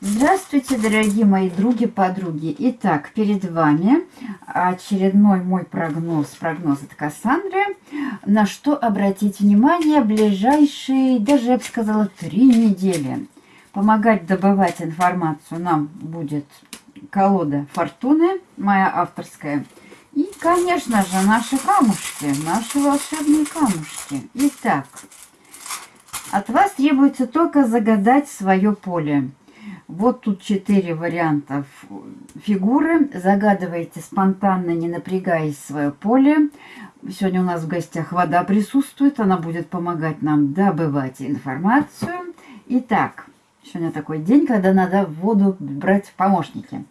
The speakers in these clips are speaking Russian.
Здравствуйте, дорогие мои други-подруги. Итак, перед вами очередной мой прогноз, прогноз от Кассандры. На что обратить внимание ближайшие, даже я бы сказала, три недели. Помогать добывать информацию нам будет колода Фортуны, моя авторская. И, конечно же, наши камушки, наши волшебные камушки. Итак, от вас требуется только загадать свое поле. Вот тут четыре варианта фигуры. Загадывайте спонтанно, не напрягаясь свое поле. Сегодня у нас в гостях вода присутствует. Она будет помогать нам добывать информацию. Итак, сегодня такой день, когда надо воду брать в помощники.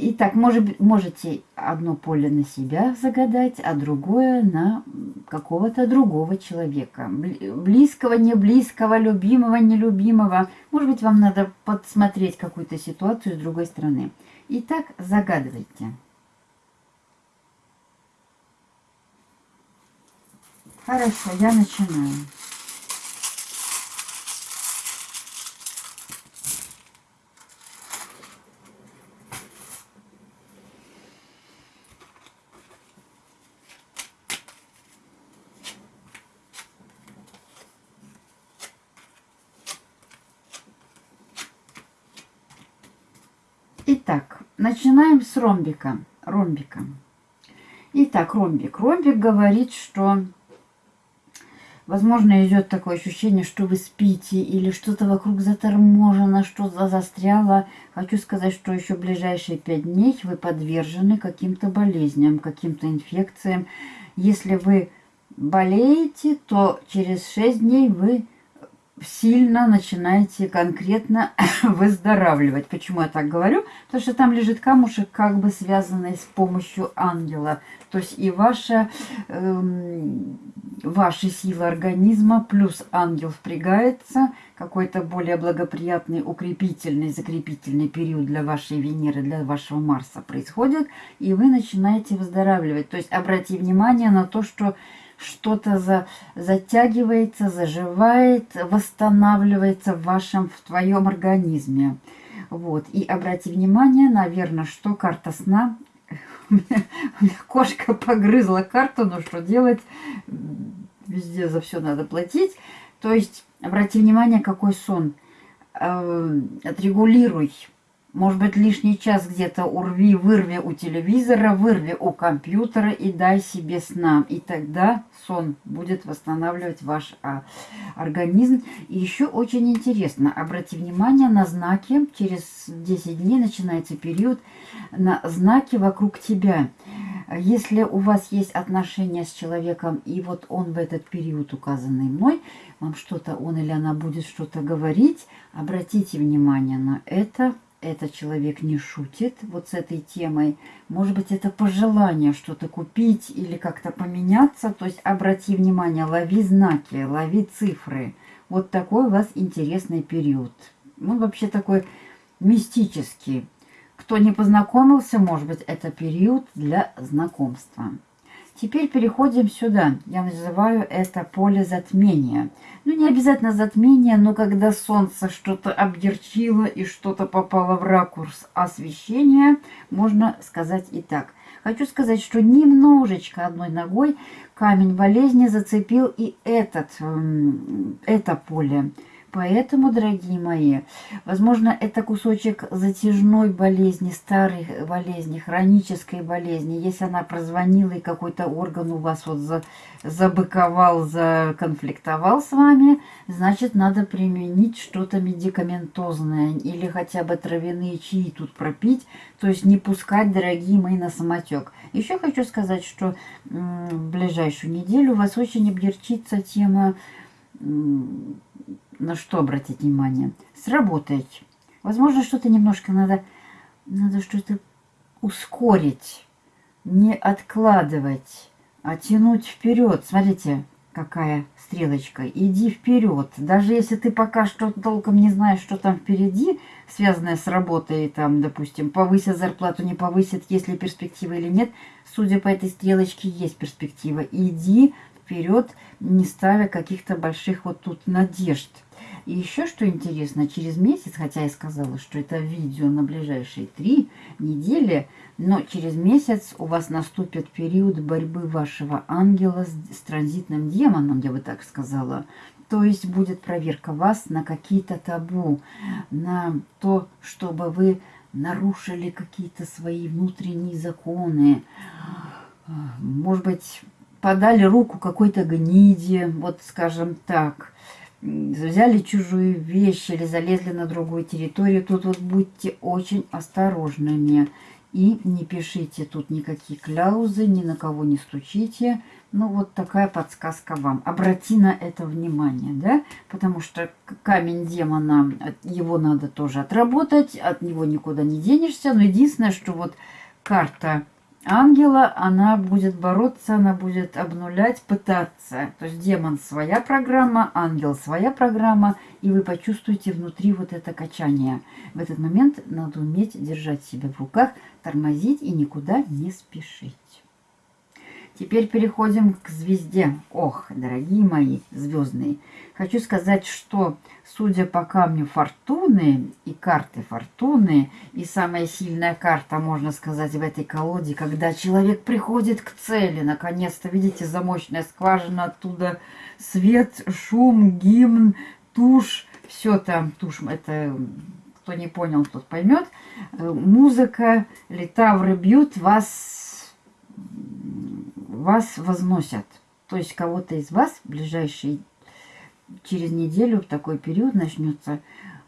Итак, может, можете одно поле на себя загадать, а другое на какого-то другого человека. Близкого, не близкого, любимого, нелюбимого. Может быть, вам надо подсмотреть какую-то ситуацию с другой стороны. Итак, загадывайте. Хорошо, я начинаю. Итак, начинаем с ромбика. ромбика. Итак, ромбик. Ромбик говорит, что, возможно, идет такое ощущение, что вы спите или что-то вокруг заторможено, что-то застряло. Хочу сказать, что еще ближайшие пять дней вы подвержены каким-то болезням, каким-то инфекциям. Если вы болеете, то через шесть дней вы сильно начинаете конкретно выздоравливать. Почему я так говорю? Потому что там лежит камушек, как бы связанный с помощью ангела. То есть и ваша, эм, ваша сила организма плюс ангел впрягается. Какой-то более благоприятный, укрепительный, закрепительный период для вашей Венеры, для вашего Марса происходит. И вы начинаете выздоравливать. То есть обратите внимание на то, что что-то за, затягивается, заживает, восстанавливается в вашем, в твоем организме. Вот. И обрати внимание, наверное, что карта сна... У меня кошка погрызла карту, но что делать? Везде за все надо платить. То есть, обрати внимание, какой сон. Э, отрегулируй может быть, лишний час где-то урви, вырви у телевизора, вырви у компьютера и дай себе сна. И тогда сон будет восстанавливать ваш а, организм. И еще очень интересно, обрати внимание на знаки. Через 10 дней начинается период на знаки вокруг тебя. Если у вас есть отношения с человеком, и вот он в этот период, указанный мной, вам что-то, он или она будет что-то говорить, обратите внимание на это, этот человек не шутит вот с этой темой. Может быть, это пожелание что-то купить или как-то поменяться. То есть обрати внимание, лови знаки, лови цифры. Вот такой у вас интересный период. Он вообще такой мистический. Кто не познакомился, может быть, это период для знакомства. Теперь переходим сюда. Я называю это поле затмения. Ну, не обязательно затмение, но когда солнце что-то объерчило и что-то попало в ракурс освещения, можно сказать и так. Хочу сказать, что немножечко одной ногой камень болезни зацепил и этот, это поле. Поэтому, дорогие мои, возможно, это кусочек затяжной болезни, старой болезни, хронической болезни. Если она прозвонила и какой-то орган у вас вот за, забыковал, законфликтовал с вами, значит, надо применить что-то медикаментозное или хотя бы травяные чаи тут пропить, то есть не пускать, дорогие мои, на самотек. Еще хочу сказать, что в ближайшую неделю у вас очень облегчится тема на что обратить внимание? Сработать. Возможно, что-то немножко надо, надо что-то ускорить, не откладывать, а тянуть вперед. Смотрите, какая стрелочка. Иди вперед. Даже если ты пока что толком не знаешь, что там впереди, связанное с работой, там, допустим, повысят зарплату, не повысят, есть ли перспектива или нет, судя по этой стрелочке, есть перспектива. Иди вперед, не ставя каких-то больших вот тут надежд. И еще что интересно, через месяц, хотя я сказала, что это видео на ближайшие три недели, но через месяц у вас наступит период борьбы вашего ангела с, с транзитным демоном, я бы так сказала. То есть будет проверка вас на какие-то табу, на то, чтобы вы нарушили какие-то свои внутренние законы. Может быть, подали руку какой-то гниде, вот скажем так взяли чужую вещь или залезли на другую территорию, тут вот будьте очень осторожными. И не пишите тут никакие кляузы, ни на кого не стучите. Ну, вот такая подсказка вам. Обрати на это внимание, да? Потому что камень демона, его надо тоже отработать, от него никуда не денешься. Но единственное, что вот карта ангела, она будет бороться, она будет обнулять, пытаться. То есть демон своя программа, ангел своя программа, и вы почувствуете внутри вот это качание. В этот момент надо уметь держать себя в руках, тормозить и никуда не спешить. Теперь переходим к звезде. Ох, дорогие мои звездные, хочу сказать, что судя по камню фортуны и карты фортуны, и самая сильная карта, можно сказать, в этой колоде, когда человек приходит к цели, наконец-то, видите, замочная скважина, оттуда свет, шум, гимн, тушь, все там, тушь, это кто не понял, тот поймет, э, музыка, литавры бьют, вас вас возносят. То есть кого-то из вас в ближайший через неделю в такой период начнется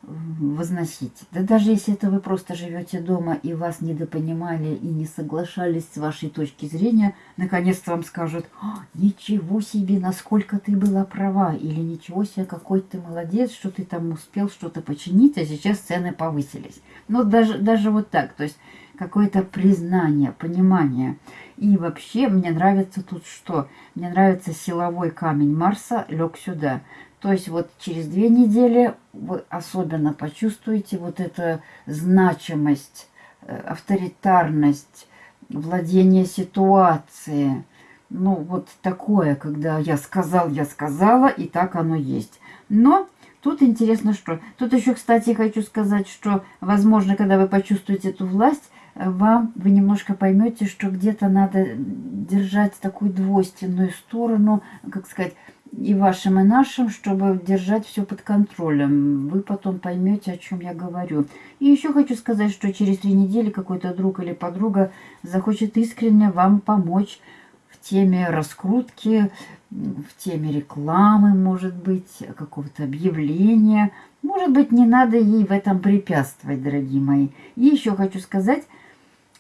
возносить. Да даже если это вы просто живете дома и вас недопонимали и не соглашались с вашей точки зрения, наконец-то вам скажут, ничего себе, насколько ты была права, или ничего себе, какой ты молодец, что ты там успел что-то починить, а сейчас цены повысились. Ну, даже, даже вот так, то есть какое-то признание, понимание. И вообще мне нравится тут что? Мне нравится силовой камень Марса лег сюда. То есть вот через две недели вы особенно почувствуете вот эту значимость, э, авторитарность, владение ситуацией. Ну, вот такое, когда я сказал, я сказала, и так оно есть. Но тут интересно что. Тут еще, кстати, хочу сказать, что, возможно, когда вы почувствуете эту власть, вам вы немножко поймете, что где-то надо держать такую двойственную сторону, как сказать, и вашим, и нашим, чтобы держать все под контролем. Вы потом поймете, о чем я говорю. И еще хочу сказать, что через три недели какой-то друг или подруга захочет искренне вам помочь в теме раскрутки, в теме рекламы, может быть, какого-то объявления. Может быть, не надо ей в этом препятствовать, дорогие мои. И еще хочу сказать,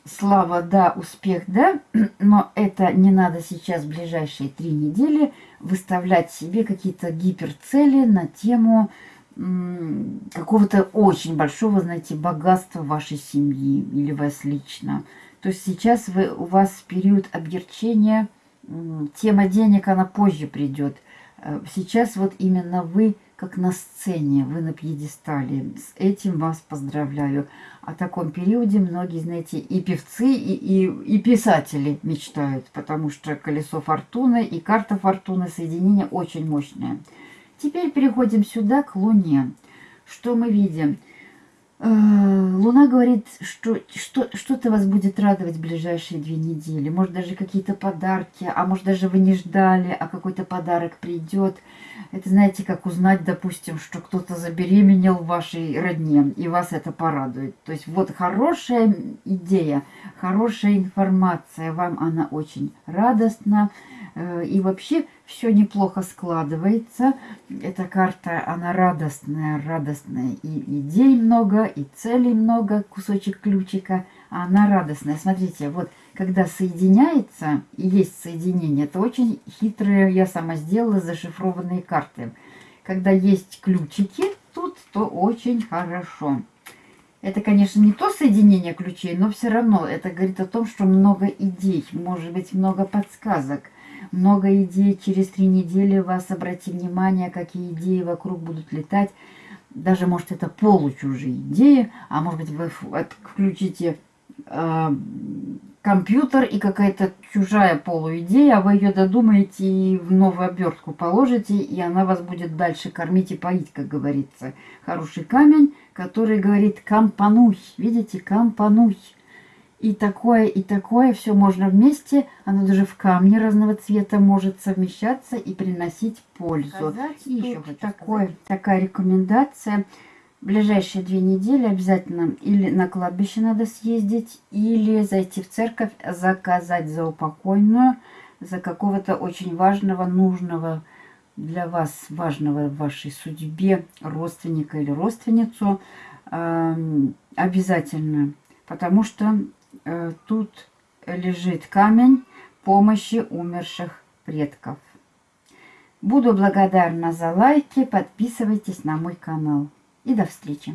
слава, да, успех, да, но это не надо сейчас в ближайшие три недели выставлять себе какие-то гиперцели на тему какого-то очень большого, знаете, богатства вашей семьи или вас лично. То есть сейчас вы, у вас период объерчения, тема денег, она позже придет. Э, сейчас вот именно вы как на сцене, вы на пьедестале. С этим вас поздравляю. О таком периоде многие, знаете, и певцы, и, и, и писатели мечтают, потому что колесо фортуны и карта фортуны соединение очень мощное. Теперь переходим сюда, к Луне. Что мы видим? Э, Луна говорит, что что-то вас будет радовать в ближайшие две недели. Может, даже какие-то подарки, а может, даже вы не ждали, а какой-то подарок придет. Это знаете, как узнать, допустим, что кто-то забеременел в вашей родне, и вас это порадует. То есть вот хорошая идея, хорошая информация, вам она очень радостна. Э, и вообще все неплохо складывается. Эта карта, она радостная, радостная. И идей много, и целей много, кусочек ключика. А она радостная. Смотрите, вот когда соединяется, и есть соединение, это очень хитрые, я сама сделала, зашифрованные карты. Когда есть ключики тут, то очень хорошо. Это, конечно, не то соединение ключей, но все равно это говорит о том, что много идей, может быть, много подсказок – много идей. Через три недели вас, обрати внимание, какие идеи вокруг будут летать. Даже, может, это получужие идеи, а может быть, вы включите э, компьютер и какая-то чужая полуидея, а вы ее додумаете и в новую обертку положите, и она вас будет дальше кормить и поить, как говорится. Хороший камень, который говорит «компануй». Видите, «компануй». И такое, и такое, все можно вместе. Оно даже в камне разного цвета может совмещаться и приносить пользу. Сказать и еще такое, такая рекомендация – ближайшие две недели обязательно или на кладбище надо съездить, или зайти в церковь, заказать за упокойную, за какого-то очень важного, нужного для вас, важного в вашей судьбе родственника или родственницу. Э, обязательно, потому что тут лежит камень помощи умерших предков. Буду благодарна за лайки, подписывайтесь на мой канал и до встречи.